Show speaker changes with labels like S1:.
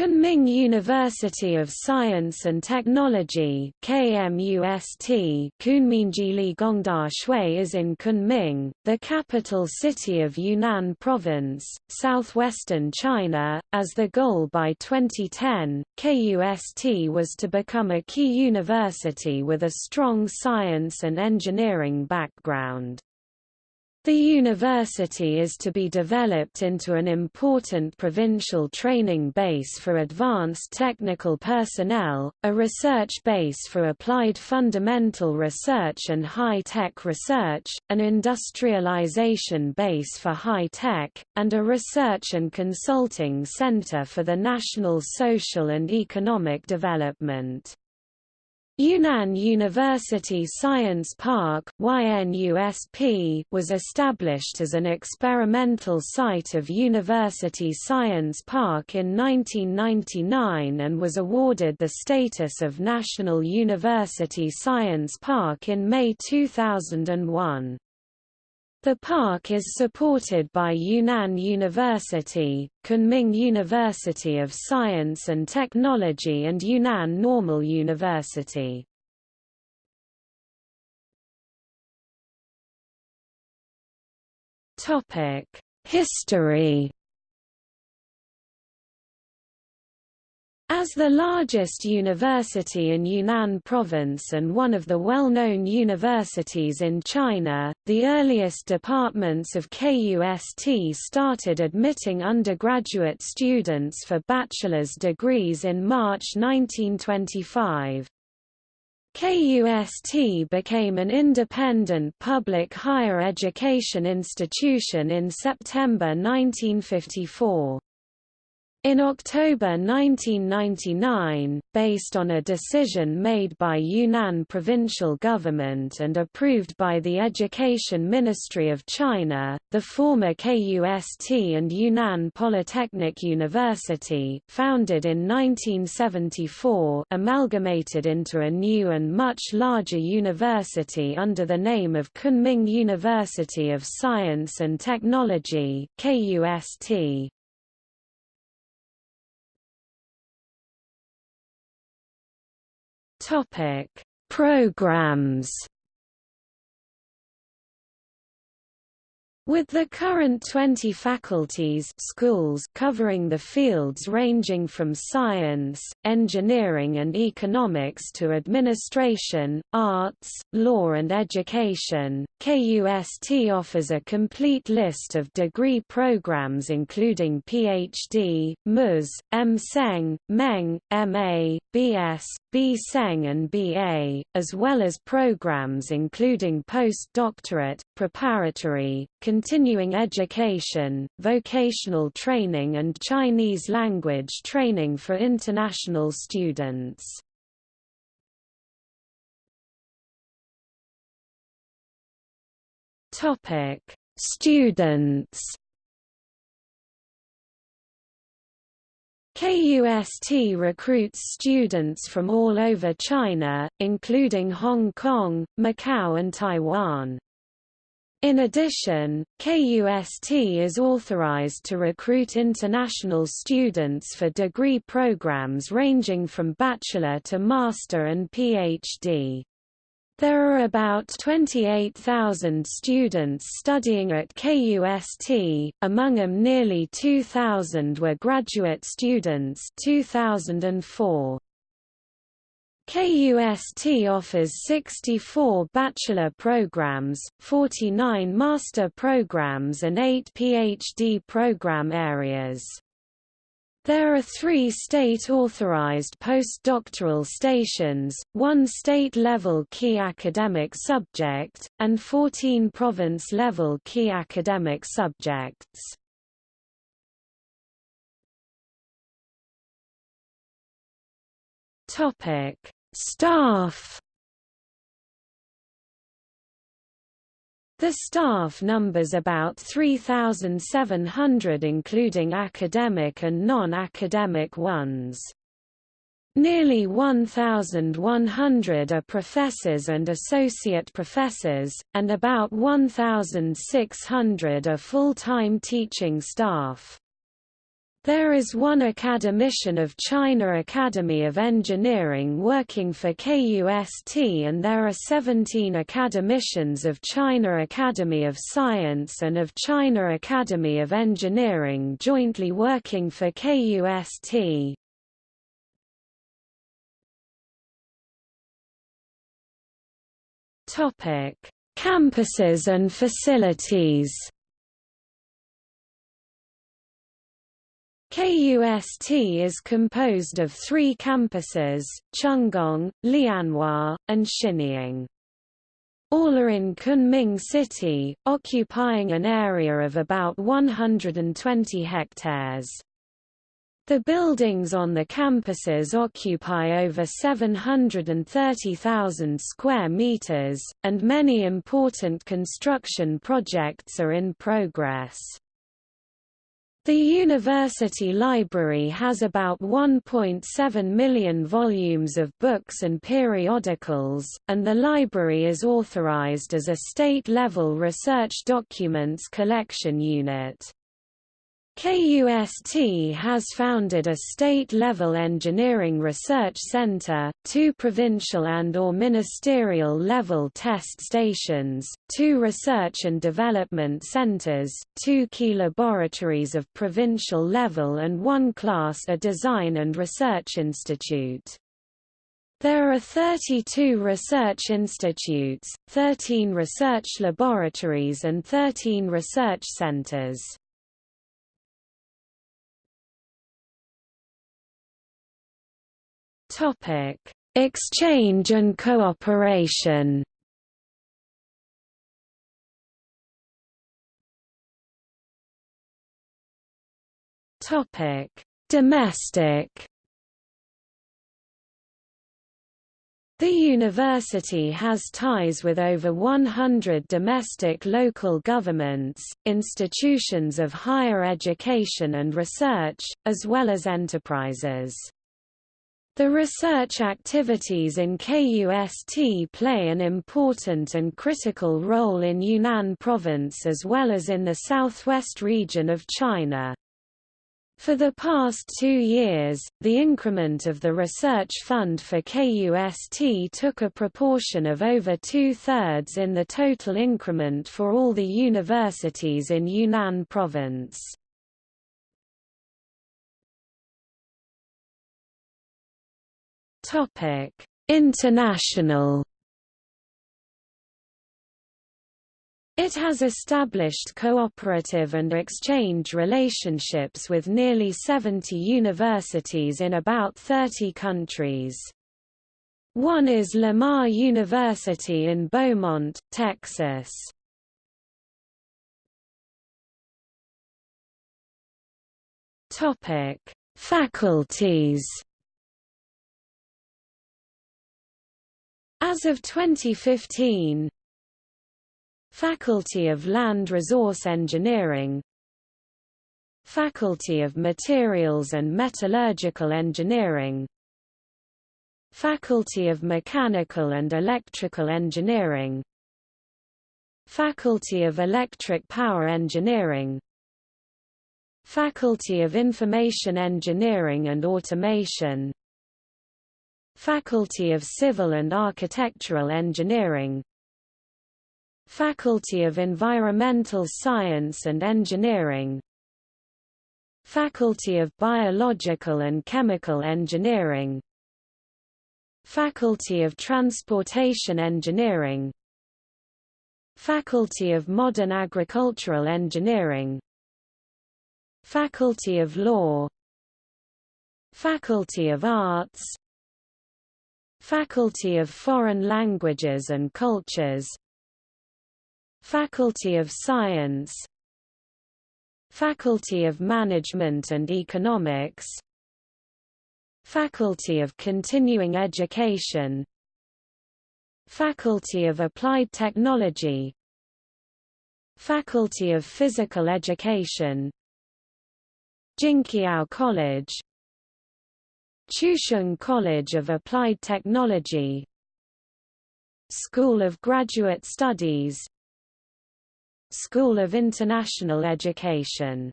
S1: Kunming University of Science and Technology KMUST Kunming Ligong Daxue is in Kunming, the capital city of Yunnan Province, southwestern China. As the goal by 2010, KUST was to become a key university with a strong science and engineering background. The university is to be developed into an important provincial training base for advanced technical personnel, a research base for applied fundamental research and high-tech research, an industrialization base for high-tech, and a research and consulting center for the national social and economic development. Yunnan University Science Park was established as an experimental site of University Science Park in 1999 and was awarded the status of National University Science Park in May 2001. The park is supported by Yunnan University, Kunming University of Science and Technology and Yunnan Normal University. History As the largest university in Yunnan province and one of the well-known universities in China, the earliest departments of KUST started admitting undergraduate students for bachelor's degrees in March 1925. KUST became an independent public higher education institution in September 1954. In October 1999, based on a decision made by Yunnan provincial government and approved by the Education Ministry of China, the former KUST and Yunnan Polytechnic University founded in 1974 amalgamated into a new and much larger university under the name of Kunming University of Science and Technology KUST. Topic: Programs With the current 20 faculties schools covering the fields ranging from science, engineering and economics to administration, arts, law and education, KUST offers a complete list of degree programs including PhD, Mus, M. Seng, Meng, MA, BS, B. Seng and BA, as well as programs including postdoctorate, preparatory, continuing education, vocational training and Chinese language training for international students. Topic: Students KUST recruits students from all over China, including Hong Kong, Macau and Taiwan. In addition, KUST is authorized to recruit international students for degree programs ranging from bachelor to master and PhD. There are about 28,000 students studying at KUST, among them nearly 2,000 were graduate students 2004. KUST offers 64 bachelor programs, 49 master programs and 8 PhD program areas. There are three state-authorized postdoctoral stations, one state-level key academic subject, and 14 province-level key academic subjects. Staff The staff numbers about 3,700 including academic and non-academic ones. Nearly 1,100 are professors and associate professors, and about 1,600 are full-time teaching staff. There is one academician of China Academy of Engineering working for KUST and there are 17 academicians of China Academy of Science and of China Academy of Engineering jointly working for KUST. Campuses and facilities KUST is composed of three campuses, Chenggong, Lianhua, and Xinying. All are in Kunming City, occupying an area of about 120 hectares. The buildings on the campuses occupy over 730,000 square meters, and many important construction projects are in progress. The university library has about 1.7 million volumes of books and periodicals, and the library is authorized as a state-level research documents collection unit. KUST has founded a state-level engineering research center, two provincial and or ministerial level test stations, two research and development centers, two key laboratories of provincial level and one class A design and research institute. There are 32 research institutes, 13 research laboratories and 13 research centers. Topic: Exchange and cooperation. Topic: Domestic. The university has ties with over 100 domestic local governments, institutions of higher education and research, as well as enterprises. The research activities in KUST play an important and critical role in Yunnan province as well as in the southwest region of China. For the past two years, the increment of the research fund for KUST took a proportion of over two-thirds in the total increment for all the universities in Yunnan province. Topic: International. It has established cooperative and exchange relationships with nearly 70 universities in about 30 countries. One is Lamar University in Beaumont, Texas. Faculties As of 2015 Faculty of Land Resource Engineering Faculty of Materials and Metallurgical Engineering Faculty of Mechanical and Electrical Engineering Faculty of Electric Power Engineering Faculty of Information Engineering and Automation Faculty of Civil and Architectural Engineering. Faculty of Environmental Science and Engineering. Faculty of Biological and Chemical Engineering. Faculty of Transportation Engineering. Faculty of Modern Agricultural Engineering. Faculty of Law. Faculty of Arts Faculty of Foreign Languages and Cultures. Faculty of Science. Faculty of Management and Economics. Faculty of Continuing Education. Faculty of Applied Technology. Faculty of Physical Education. Jinqiao College Chusheng College of Applied Technology School of Graduate Studies School of International Education